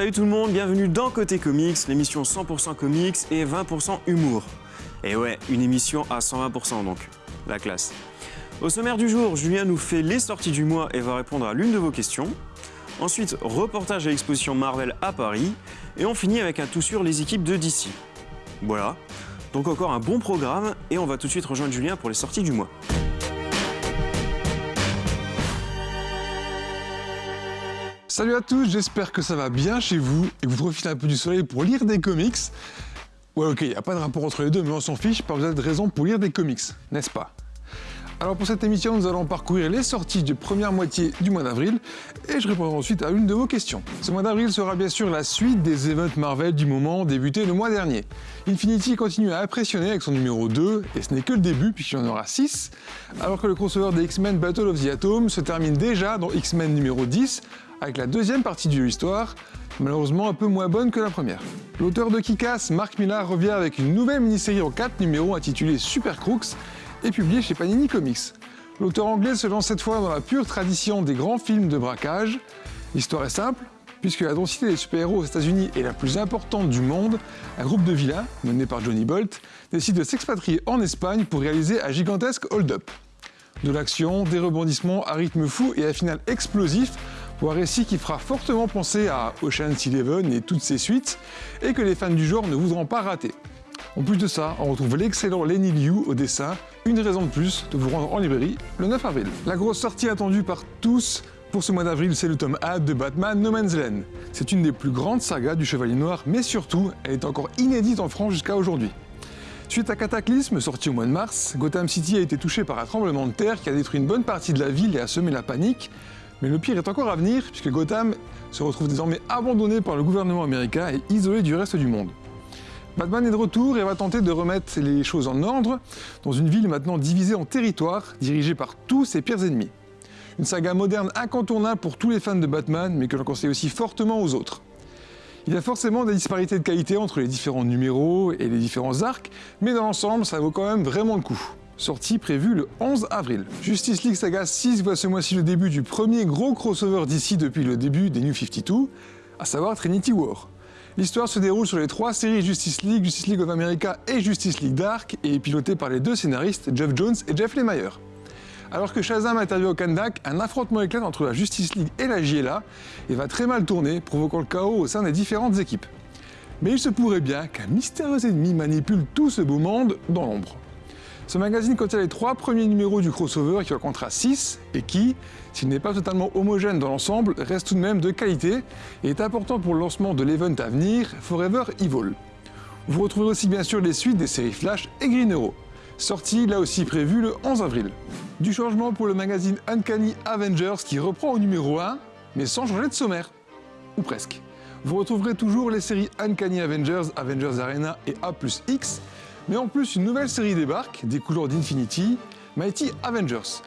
Salut tout le monde, bienvenue dans Côté Comics, l'émission 100% comics et 20% humour. Et ouais, une émission à 120% donc, la classe. Au sommaire du jour, Julien nous fait les sorties du mois et va répondre à l'une de vos questions. Ensuite, reportage à l'exposition Marvel à Paris. Et on finit avec un tout sur les équipes de DC. Voilà, donc encore un bon programme et on va tout de suite rejoindre Julien pour les sorties du mois. Salut à tous, j'espère que ça va bien chez vous et que vous profitez un peu du soleil pour lire des comics. Ouais ok, il n'y a pas de rapport entre les deux, mais on s'en fiche, pas besoin de raison pour lire des comics, n'est-ce pas? Alors pour cette émission, nous allons parcourir les sorties de première moitié du mois d'avril et je répondrai ensuite à une de vos questions. Ce mois d'avril sera bien sûr la suite des events Marvel du moment débuté le mois dernier. Infinity continue à impressionner avec son numéro 2 et ce n'est que le début puisqu'il y en aura 6, alors que le crossover des X-Men Battle of the Atom se termine déjà dans X-Men numéro 10 avec la deuxième partie de l'histoire, malheureusement un peu moins bonne que la première. L'auteur de Kick-Ass, Mark Millar, revient avec une nouvelle mini-série en 4 numéros intitulée Super Crooks et publié chez Panini Comics. L'auteur anglais se lance cette fois dans la pure tradition des grands films de braquage. L'histoire est simple, puisque la densité des super-héros aux États-Unis est la plus importante du monde, un groupe de vilains, mené par Johnny Bolt, décide de s'expatrier en Espagne pour réaliser un gigantesque hold-up. De l'action, des rebondissements à rythme fou et un final explosif pour un récit qui fera fortement penser à Ocean's Eleven et toutes ses suites, et que les fans du genre ne voudront pas rater. En plus de ça, on retrouve l'excellent Lenny Liu au dessin, une raison de plus de vous rendre en librairie le 9 avril. La grosse sortie attendue par tous pour ce mois d'avril, c'est le tome A de Batman No Man's Land. C'est une des plus grandes sagas du Chevalier Noir, mais surtout, elle est encore inédite en France jusqu'à aujourd'hui. Suite à Cataclysme, sorti au mois de mars, Gotham City a été touché par un tremblement de terre qui a détruit une bonne partie de la ville et a semé la panique. Mais le pire est encore à venir, puisque Gotham se retrouve désormais abandonné par le gouvernement américain et isolé du reste du monde. Batman est de retour et va tenter de remettre les choses en ordre dans une ville maintenant divisée en territoires, dirigée par tous ses pires ennemis. Une saga moderne incontournable pour tous les fans de Batman, mais que l'on conseille aussi fortement aux autres. Il y a forcément des disparités de qualité entre les différents numéros et les différents arcs, mais dans l'ensemble, ça vaut quand même vraiment le coup. Sortie prévue le 11 avril. Justice League Saga 6 voit ce mois-ci le début du premier gros crossover d'ici depuis le début des New 52, à savoir Trinity War. L'histoire se déroule sur les trois séries Justice League, Justice League of America et Justice League Dark et est pilotée par les deux scénaristes Jeff Jones et Jeff Lemire. Alors que Shazam intervient au Kandak, un affrontement éclate entre la Justice League et la JLA et va très mal tourner, provoquant le chaos au sein des différentes équipes. Mais il se pourrait bien qu'un mystérieux ennemi manipule tout ce beau monde dans l'ombre. Ce magazine contient les trois premiers numéros du crossover qui comptera 6 et qui, s'il n'est pas totalement homogène dans l'ensemble, reste tout de même de qualité et est important pour le lancement de l'event à venir, Forever Evil. Vous retrouverez aussi bien sûr les suites des séries Flash et Green Arrow, sorties là aussi prévues le 11 avril. Du changement pour le magazine Uncanny Avengers qui reprend au numéro 1, mais sans changer de sommaire. Ou presque. Vous retrouverez toujours les séries Uncanny Avengers, Avengers Arena et A X, mais en plus, une nouvelle série débarque, des couleurs d'Infinity, Mighty Avengers.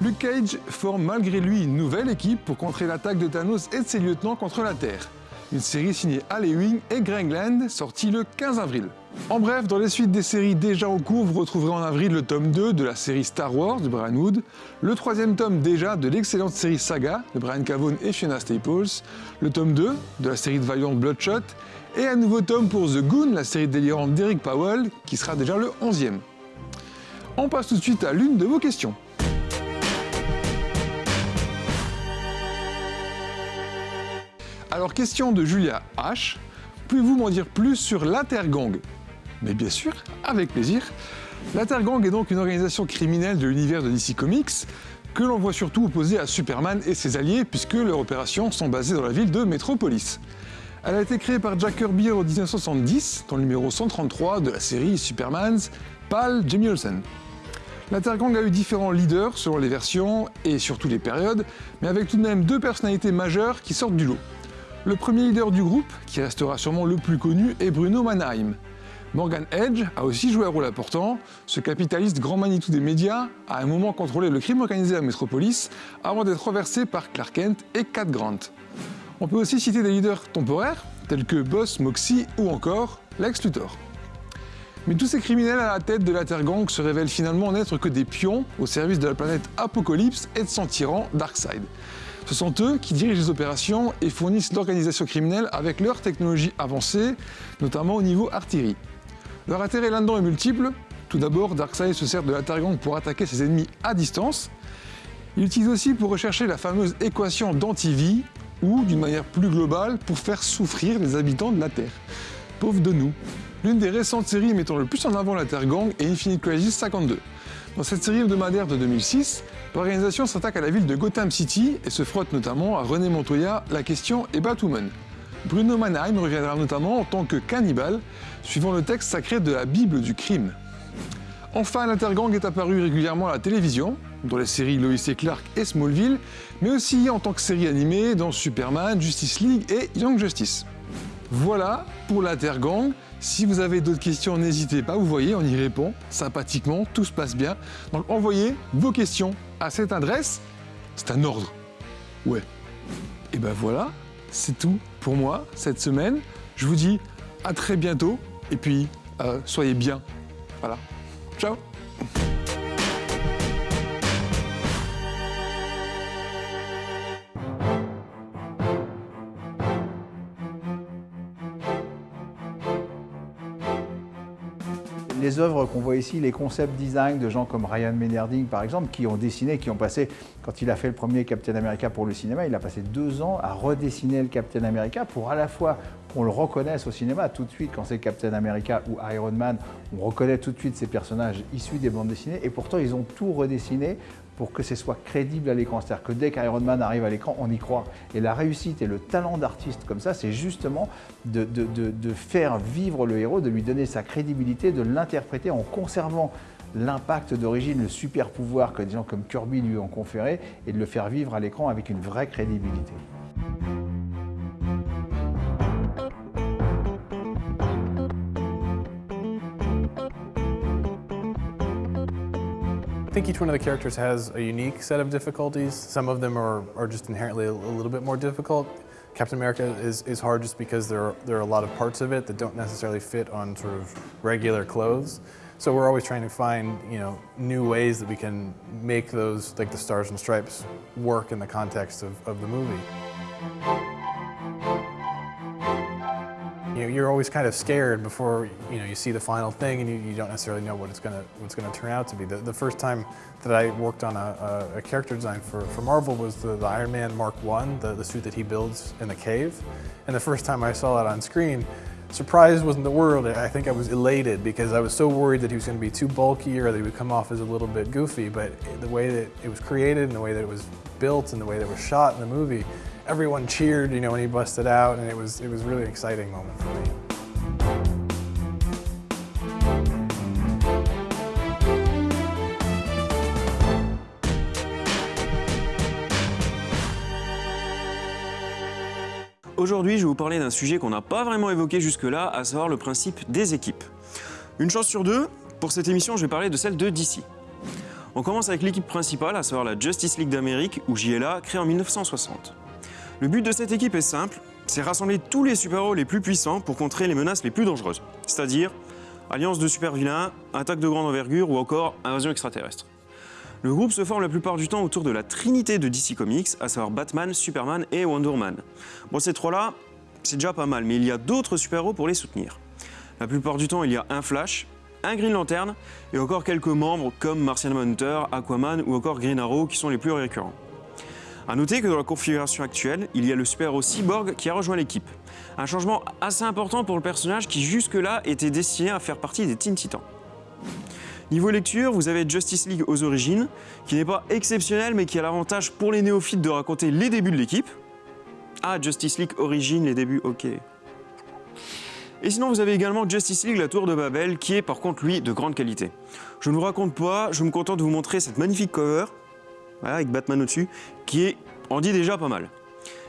Luke Cage forme malgré lui une nouvelle équipe pour contrer l'attaque de Thanos et de ses lieutenants contre la Terre. Une série signée Al Ewing et Greg sortie le 15 avril. En bref, dans les suites des séries déjà en cours, vous retrouverez en avril le tome 2 de la série Star Wars de Brian Wood, le troisième tome déjà de l'excellente série Saga de Brian Cavone et Fiona Staples, le tome 2 de la série de Valiant Bloodshot et un nouveau tome pour The Goon, la série délirante d'Eric Powell, qui sera déjà le 11e. On passe tout de suite à l'une de vos questions. Alors question de Julia H. Pouvez-vous m'en dire plus sur l'Intergang? Mais bien sûr, avec plaisir. L'Intergang est donc une organisation criminelle de l'univers de DC Comics que l'on voit surtout opposée à Superman et ses alliés puisque leurs opérations sont basées dans la ville de Metropolis. Elle a été créée par Jack Kirby en 1970, dans le numéro 133 de la série Superman's Pal Jimmy Olsen. L'Intergang a eu différents leaders selon les versions et surtout les périodes, mais avec tout de même deux personnalités majeures qui sortent du lot. Le premier leader du groupe, qui restera sûrement le plus connu, est Bruno Mannheim. Morgan Edge a aussi joué un rôle important. Ce capitaliste grand Manitou des médias a un moment contrôlé le crime organisé à Metropolis avant d'être renversé par Clark Kent et Cat Grant. On peut aussi citer des leaders temporaires, tels que Boss, Moxie ou encore Lex Luthor. Mais tous ces criminels à la tête de la Terre Gang se révèlent finalement n'être que des pions au service de la planète Apocalypse et de son tyran Darkseid. Ce sont eux qui dirigent les opérations et fournissent l'organisation criminelle avec leur technologie avancée, notamment au niveau artillerie. Leur intérêt là-dedans est multiple. Tout d'abord, Darkseid se sert de la Terre Gang pour attaquer ses ennemis à distance. Il utilise aussi pour rechercher la fameuse équation d'antivie, ou, d'une manière plus globale, pour faire souffrir les habitants de la Terre. Pauvres de nous. L'une des récentes séries mettant le plus en avant la Terre Gang est Infinite Crisis 52. Dans cette série hebdomadaire de 2006, l'organisation s'attaque à la ville de Gotham City et se frotte notamment à René Montoya, La Question et Batwoman. Bruno Mannheim reviendra notamment en tant que cannibale, suivant le texte sacré de la Bible du crime. Enfin, l'Intergang est apparu régulièrement à la télévision, dans les séries Lois et Clark et Smallville, mais aussi en tant que série animée dans Superman, Justice League et Young Justice. Voilà pour l'Intergang. Si vous avez d'autres questions, n'hésitez pas, vous voyez, on y répond sympathiquement, tout se passe bien. Donc envoyez vos questions à cette adresse. C'est un ordre. Ouais. Et ben voilà, c'est tout pour moi cette semaine. Je vous dis à très bientôt et puis euh, soyez bien. Voilà. Ciao les œuvres qu'on voit ici, les concept design de gens comme Ryan Menerding par exemple, qui ont dessiné, qui ont passé, quand il a fait le premier Captain America pour le cinéma, il a passé deux ans à redessiner le Captain America pour à la fois qu'on le reconnaisse au cinéma tout de suite quand c'est Captain America ou Iron Man, on reconnaît tout de suite ces personnages issus des bandes dessinées et pourtant ils ont tout redessiné pour que ce soit crédible à l'écran. C'est-à-dire que dès qu'Iron Man arrive à l'écran, on y croit. Et la réussite et le talent d'artiste comme ça, c'est justement de, faire vivre le héros, de lui donner sa crédibilité, de l'interpréter en conservant l'impact d'origine, le super pouvoir que des gens comme Kirby lui ont conféré, et de le faire vivre à l'écran avec une vraie crédibilité. Think each one of the characters has a unique set of difficulties. Some of them are, are just inherently a, a little bit more difficult. Captain America is, is hard just because there are, there are a lot of parts of it that don't necessarily fit on sort of regular clothes. So we're always trying to find, you know, new ways that we can make those, like the stars and stripes, work in the context of, of the movie. You know, you're always kind of scared before you know you see the final thing, and you, you don't necessarily know what it's gonna what's gonna turn out to be. The, the first time that I worked on a, a, a character design for, for Marvel was the, the Iron Man Mark One, the, the suit that he builds in the cave, and the first time I saw it on screen, Surprise wasn't the word. I think I was elated because I was so worried that he was going to be too bulky or that he would come off as a little bit goofy. But the way that it was created and the way that it was built and the way that it was shot in the movie, everyone cheered, when he busted out, and it was it was really exciting moment for me. Aujourd'hui, je vais vous parler d'un sujet qu'on n'a pas vraiment évoqué jusque-là, à savoir le principe des équipes. Une chance sur deux, pour cette émission, je vais parler de celle de DC. On commence avec l'équipe principale, à savoir la Justice League d'Amérique, ou JLA, créée en 1960. Le but de cette équipe est simple, c'est rassembler tous les super-héros les plus puissants pour contrer les menaces les plus dangereuses, c'est-à-dire alliance de super-vilains, attaque de grande envergure ou encore invasion extraterrestre. Le groupe se forme la plupart du temps autour de la trinité de DC Comics, à savoir Batman, Superman et Wonder Woman. Bon, ces trois-là, c'est déjà pas mal, mais il y a d'autres super-héros pour les soutenir. La plupart du temps, il y a un Flash, un Green Lantern et encore quelques membres comme Martian Manhunter, Aquaman ou encore Green Arrow qui sont les plus récurrents. A noter que dans la configuration actuelle, il y a le super-héros Cyborg qui a rejoint l'équipe. Un changement assez important pour le personnage qui jusque-là était destiné à faire partie des Teen Titans. Niveau lecture, vous avez Justice League aux origines, qui n'est pas exceptionnel mais qui a l'avantage pour les néophytes de raconter les débuts de l'équipe. Ah, Justice League Origins, les débuts, ok. Et sinon, vous avez également Justice League, la tour de Babel, qui est par contre, lui, de grande qualité. Je ne vous raconte pas, je me contente de vous montrer cette magnifique cover, avec Batman au-dessus, qui est, en dit déjà pas mal.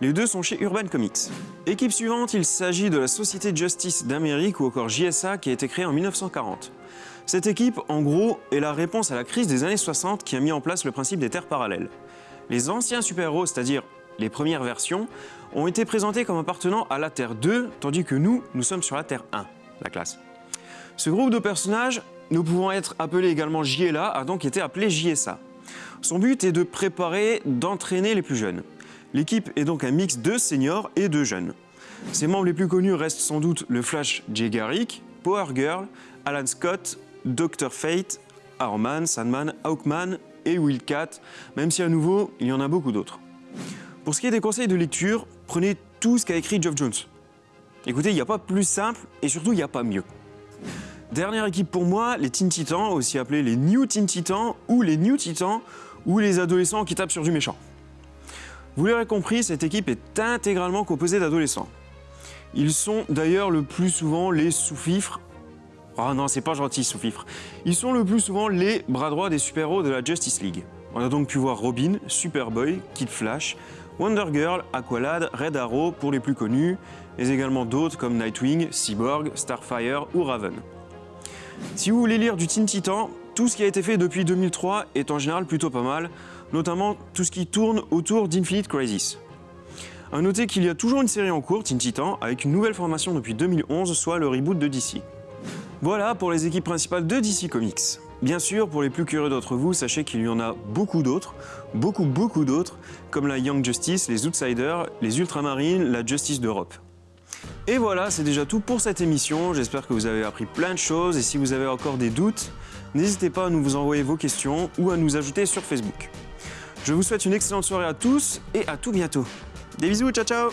Les deux sont chez Urban Comics. Équipe suivante, il s'agit de la Société Justice d'Amérique ou encore JSA qui a été créée en 1940. Cette équipe, en gros, est la réponse à la crise des années 60 qui a mis en place le principe des terres parallèles. Les anciens super-héros, c'est-à-dire les premières versions, ont été présentés comme appartenant à la Terre 2, tandis que nous, nous sommes sur la Terre 1, la classe. Ce groupe de personnages, nous pouvons être appelés également JLA, a donc été appelé JSA. Son but est de préparer, d'entraîner les plus jeunes. L'équipe est donc un mix de seniors et de jeunes. Ses membres les plus connus restent sans doute le Flash Jay Garrick, Power Girl, Alan Scott, Dr. Fate, Arman, Sandman, Hawkman et Wildcat, même si à nouveau, il y en a beaucoup d'autres. Pour ce qui est des conseils de lecture, prenez tout ce qu'a écrit Geoff Jones. Écoutez, il n'y a pas plus simple et surtout, il n'y a pas mieux. Dernière équipe pour moi, les Teen Titans, aussi appelés les New Teen Titans ou les New Titans, ou les adolescents qui tapent sur du méchant. Vous l'aurez compris, cette équipe est intégralement composée d'adolescents. Ils sont d'ailleurs le plus souvent les sous-fifres. Oh non, c'est pas gentil, sous-fifres. Ils sont le plus souvent les bras droits des super-héros de la Justice League. On a donc pu voir Robin, Superboy, Kid Flash, Wonder Girl, Aqualad, Red Arrow pour les plus connus, mais également d'autres comme Nightwing, Cyborg, Starfire ou Raven. Si vous voulez lire du Teen Titan, tout ce qui a été fait depuis 2003 est en général plutôt pas mal, notamment tout ce qui tourne autour d'Infinite Crisis. A noter qu'il y a toujours une série en cours, Teen Titan, avec une nouvelle formation depuis 2011, soit le reboot de DC. Voilà pour les équipes principales de DC Comics. Bien sûr, pour les plus curieux d'entre vous, sachez qu'il y en a beaucoup d'autres, beaucoup beaucoup d'autres, comme la Young Justice, les Outsiders, les Ultramarines, la Justice d'Europe. Et voilà, c'est déjà tout pour cette émission. J'espère que vous avez appris plein de choses et si vous avez encore des doutes, n'hésitez pas à nous vous envoyer vos questions ou à nous ajouter sur Facebook. Je vous souhaite une excellente soirée à tous et à tout bientôt. Des bisous, ciao ciao